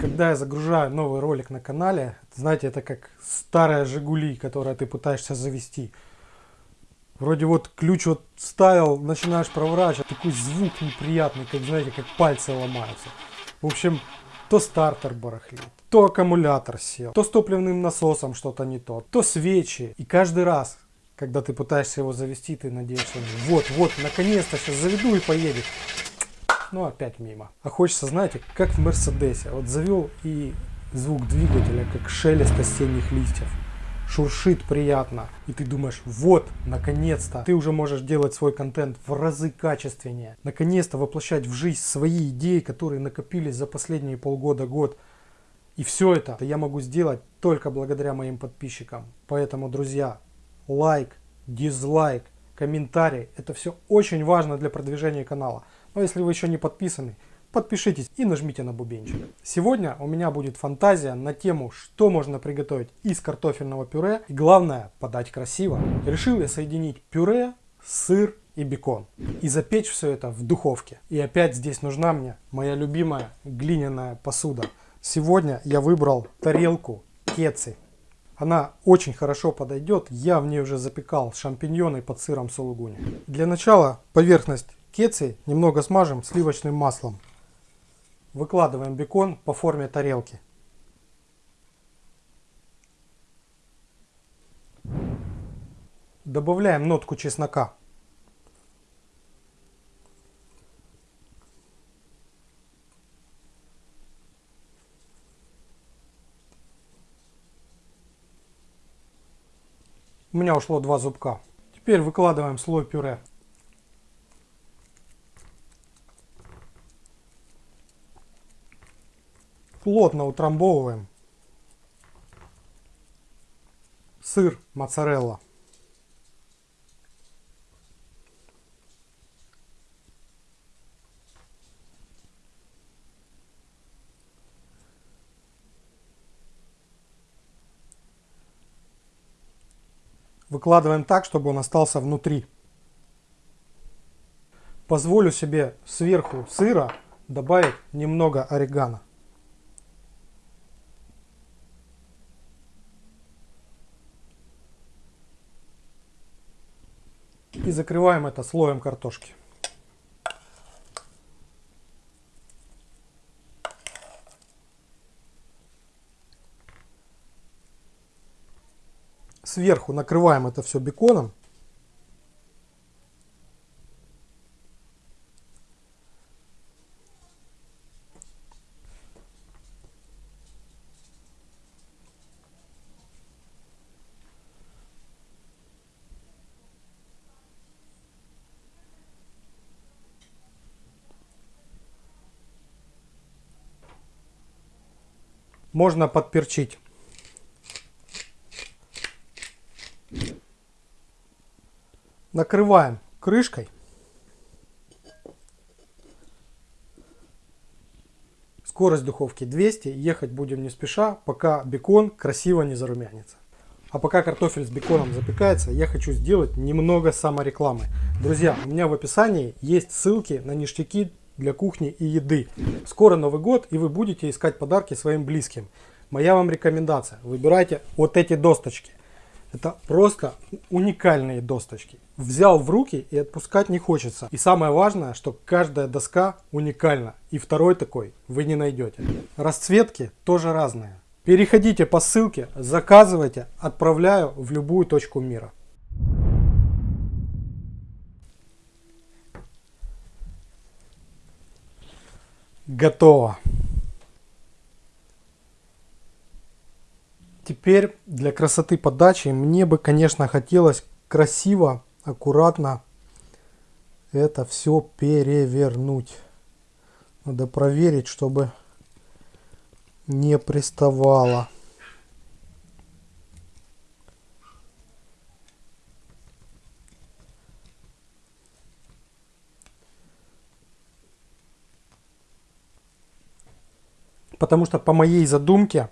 Когда я загружаю новый ролик на канале, знаете, это как старая Жигули, которая ты пытаешься завести. Вроде вот ключ вот ставил, начинаешь проворачивать, такой звук неприятный, как знаете, как пальцы ломаются. В общем, то стартер барахлит, то аккумулятор сел, то с топливным насосом что-то не то, то свечи. И каждый раз, когда ты пытаешься его завести, ты надеешься, вот, вот, наконец-то сейчас заведу и поедет но опять мимо. А хочется, знаете, как в Мерседесе. Вот завел и звук двигателя, как шелест осенних листьев. Шуршит приятно. И ты думаешь, вот, наконец-то, ты уже можешь делать свой контент в разы качественнее. Наконец-то воплощать в жизнь свои идеи, которые накопились за последние полгода-год. И все это я могу сделать только благодаря моим подписчикам. Поэтому, друзья, лайк, дизлайк, комментарий. Это все очень важно для продвижения канала. Но если вы еще не подписаны, подпишитесь и нажмите на бубенчик. Сегодня у меня будет фантазия на тему, что можно приготовить из картофельного пюре. И главное, подать красиво. Решил я соединить пюре, сыр и бекон. И запечь все это в духовке. И опять здесь нужна мне моя любимая глиняная посуда. Сегодня я выбрал тарелку кеци. Она очень хорошо подойдет. Я в ней уже запекал шампиньоны под сыром сулугуни. Для начала поверхность Кецы немного смажем сливочным маслом. Выкладываем бекон по форме тарелки. Добавляем нотку чеснока. У меня ушло два зубка. Теперь выкладываем слой пюре. Плотно утрамбовываем. Сыр моцарелла. Выкладываем так, чтобы он остался внутри. Позволю себе сверху сыра добавить немного орегано. И закрываем это слоем картошки. Сверху накрываем это все беконом. Можно подперчить. Накрываем крышкой. Скорость духовки 200. Ехать будем не спеша, пока бекон красиво не зарумянится. А пока картофель с беконом запекается, я хочу сделать немного саморекламы. Друзья, у меня в описании есть ссылки на ништяки для кухни и еды. Скоро Новый год, и вы будете искать подарки своим близким. Моя вам рекомендация. Выбирайте вот эти досточки. Это просто уникальные досточки. Взял в руки и отпускать не хочется. И самое важное, что каждая доска уникальна. И второй такой вы не найдете. Расцветки тоже разные. Переходите по ссылке, заказывайте, отправляю в любую точку мира. Готово. Теперь для красоты подачи мне бы, конечно, хотелось красиво, аккуратно это все перевернуть. Надо проверить, чтобы не приставало. потому что по моей задумке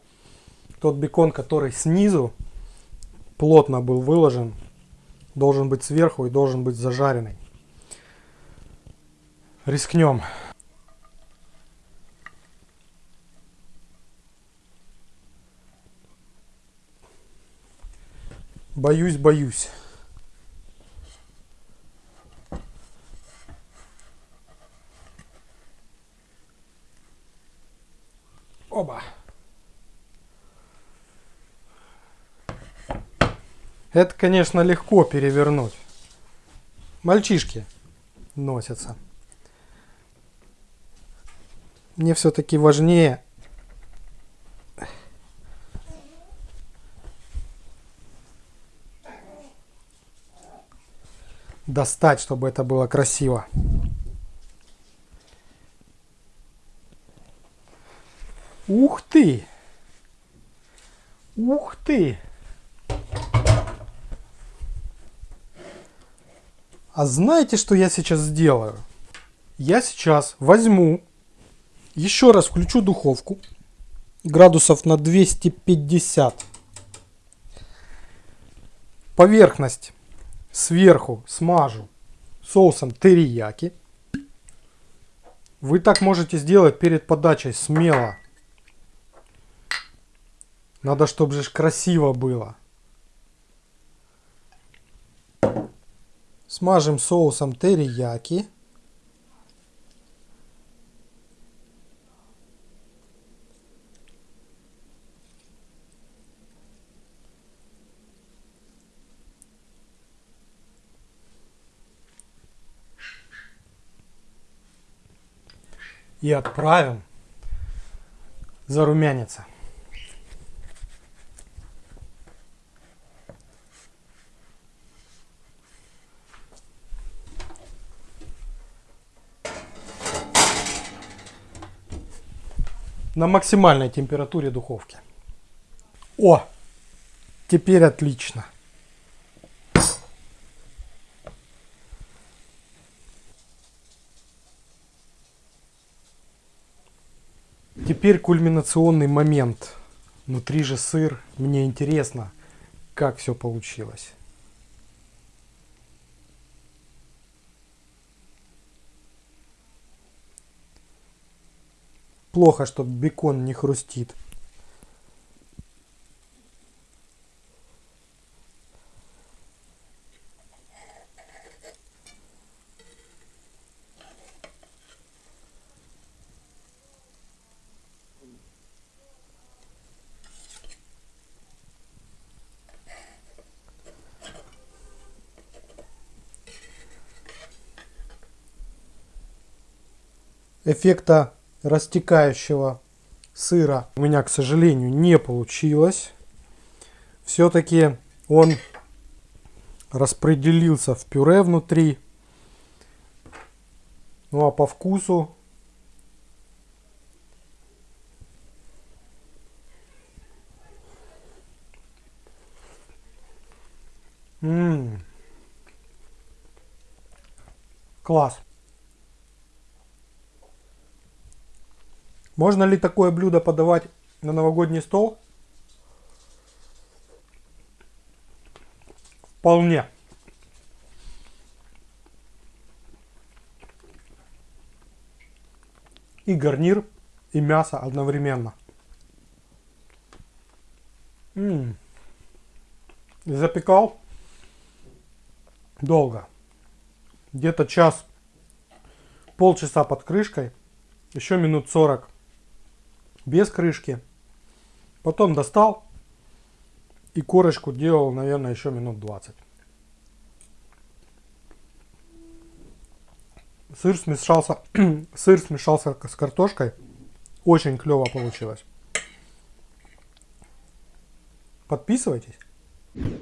тот бекон, который снизу плотно был выложен, должен быть сверху и должен быть зажаренный. Рискнем. Боюсь, боюсь. Это, конечно, легко перевернуть. Мальчишки носятся. Мне все-таки важнее достать, чтобы это было красиво. Ух ты! Ух ты! А знаете, что я сейчас сделаю? Я сейчас возьму, еще раз включу духовку, градусов на 250. Поверхность сверху смажу соусом терияки. Вы так можете сделать перед подачей смело. Надо, чтобы же красиво было. Смажем соусом терияки. И отправим зарумяниться. На максимальной температуре духовки. О, теперь отлично. Теперь кульминационный момент. Внутри же сыр. Мне интересно, как все получилось. Плохо, что бекон не хрустит. эффекта растекающего сыра у меня, к сожалению, не получилось. Все-таки он распределился в пюре внутри. Ну а по вкусу Ммм. Класс. Можно ли такое блюдо подавать на новогодний стол? Вполне. И гарнир, и мясо одновременно. М -м. Запекал долго. Где-то час, полчаса под крышкой. Еще минут 40 без крышки. Потом достал и корочку делал, наверное, еще минут 20. Сыр смешался, сыр смешался с картошкой. Очень клево получилось. Подписывайтесь.